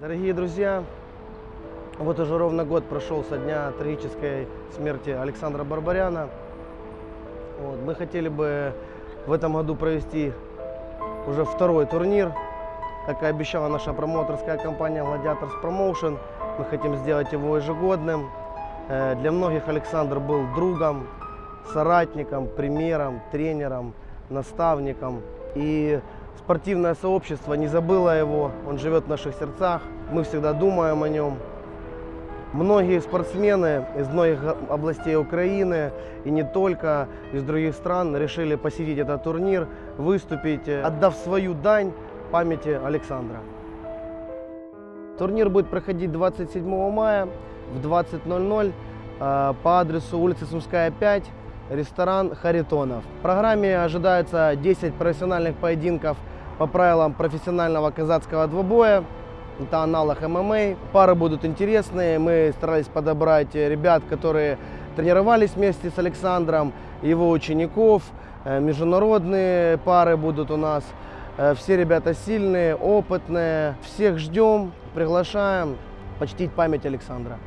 Дорогие друзья, вот уже ровно год прошел со дня трагической смерти Александра Барбаряна. Вот, мы хотели бы в этом году провести уже второй турнир. Как и обещала наша промоутерская компания Gladiators Promotion, мы хотим сделать его ежегодным. Э, Для многих Александр был другом, соратником, примером, тренером, наставником. И спортивное сообщество не забыло его, он живет в наших сердцах, мы всегда думаем о нем. Многие спортсмены из многих областей Украины и не только из других стран решили посетить этот турнир, выступить, э, отдав свою дань памяти Александра. Турнир будет проходить 27 мая в 20.00 э, по адресу улица Сумская 5, ресторан Харитонов. В программе ожидается 10 профессиональных поединков по правилам профессионального казацкого двубоя. Это аналог ММА. Пары будут интересные. Мы старались подобрать ребят, которые тренировались вместе с Александром, его учеников. Э, Международные пары будут у нас. Э, Все ребята сильные, опытные. Всех ждем, приглашаем почтить память Александра.